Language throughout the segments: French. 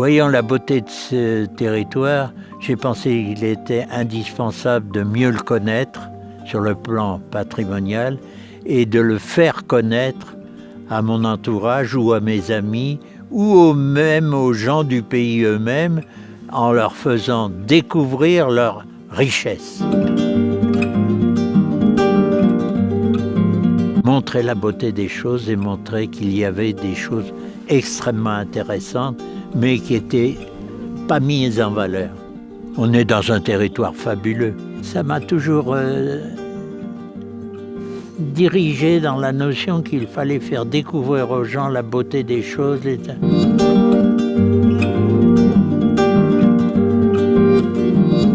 Voyant la beauté de ce territoire, j'ai pensé qu'il était indispensable de mieux le connaître sur le plan patrimonial et de le faire connaître à mon entourage ou à mes amis ou même aux gens du pays eux-mêmes en leur faisant découvrir leur richesse. Montrer la beauté des choses et montrer qu'il y avait des choses extrêmement intéressantes mais qui n'étaient pas mises en valeur. On est dans un territoire fabuleux. Ça m'a toujours euh, dirigé dans la notion qu'il fallait faire découvrir aux gens la beauté des choses.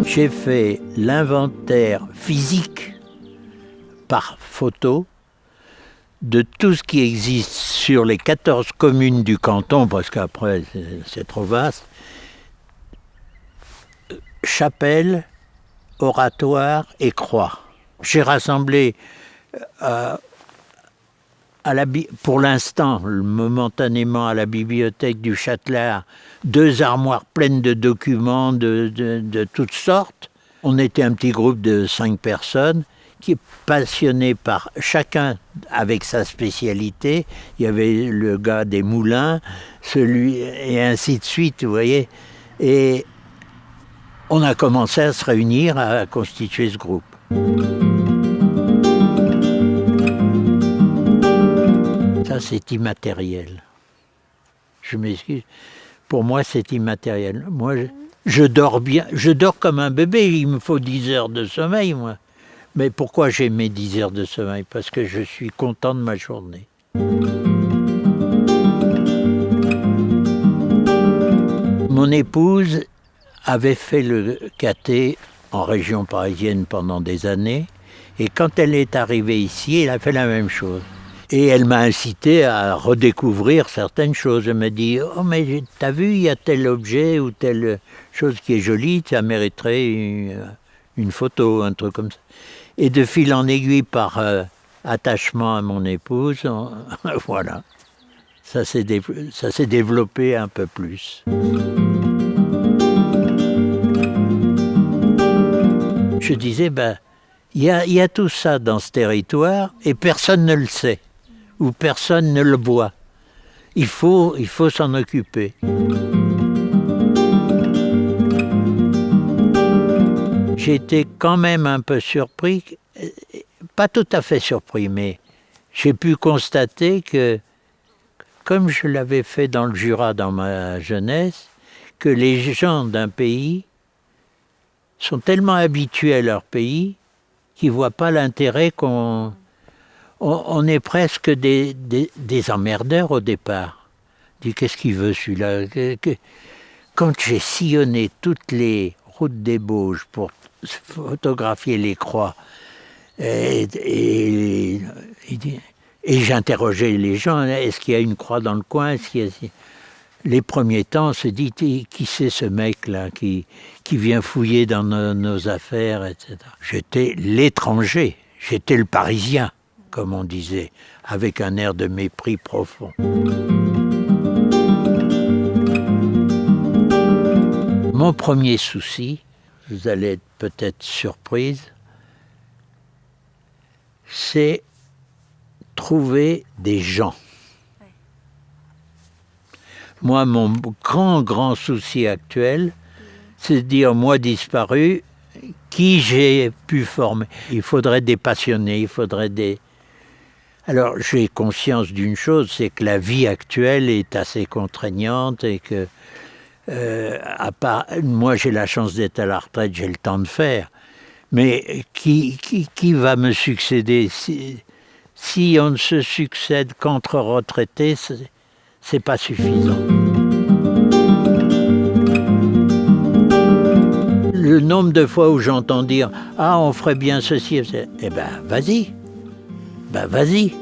J'ai fait l'inventaire physique par photo de tout ce qui existe sur les 14 communes du canton, parce qu'après c'est trop vaste, chapelle, oratoire et croix. J'ai rassemblé euh, pour l'instant, momentanément, à la bibliothèque du Châtelard, deux armoires pleines de documents de, toutes sortes. On était un petit groupe de cinq personnes qui est passionné par chacun avec sa spécialité. Il y avait le gars des moulins, celui et ainsi de suite, vous voyez. Et on a commencé à se réunir, à constituer ce groupe. Ça, c'est immatériel. Je m'excuse. Pour moi, c'est immatériel. Moi, je, dors bien. Je dors comme un bébé. Il me faut 10 heures de sommeil, moi. Mais pourquoi j'ai mes 10 heures de sommeil? Parce que je suis content de ma journée. Mon épouse avait fait le caté en région parisienne pendant des années. Et quand elle est arrivée ici, elle a fait la même chose. Et elle m'a incité à redécouvrir certaines choses. Elle m'a dit Oh, mais t'as vu, il y a tel objet ou telle chose qui est jolie, ça mériterait une, photo, un truc comme ça. Et de fil en aiguille, par euh, attachement à mon épouse, voilà, ça s'est développé un peu plus. Je disais, ben, il y a tout ça dans ce territoire et personne ne le sait où personne ne le voit. Il faut s'en occuper. Été quand même un peu surpris, pas tout à fait surpris, mais j'ai pu constater que, comme je l'avais fait dans le Jura dans ma jeunesse, que les gens d'un pays sont tellement habitués à leur pays qu'ils ne voient pas l'intérêt qu'on on, est presque des, emmerdeurs au départ. Qu'est-ce qu'il veut celui-là? Quand j'ai sillonné toutes les Bauges pour photographier les croix, et, j'interrogeais les gens, est-ce qu'il y a une croix dans le coin? Les premiers temps, on se dit, qui c'est ce mec-là qui, vient fouiller dans nos affaires, etc. J'étais l'étranger, j'étais le Parisien comme on disait, avec un air de mépris profond. Mon premier souci, vous allez être peut-être surprise, c'est trouver des gens. Moi, mon grand, grand souci actuel, c'est de dire, moi disparu, qui j'ai pu former? Il faudrait des passionnés, il faudrait des, alors j'ai conscience d'une chose, c'est que la vie actuelle est assez contraignante et que, euh, à part, moi j'ai la chance d'être à la retraite, j'ai le temps de faire, mais qui, qui, va me succéder? Si, si on ne se succède qu'entre retraités, c'est pas suffisant. Le nombre de fois où j'entends dire « Ah, on ferait bien ceci », eh ben, vas-y. Ben vas-y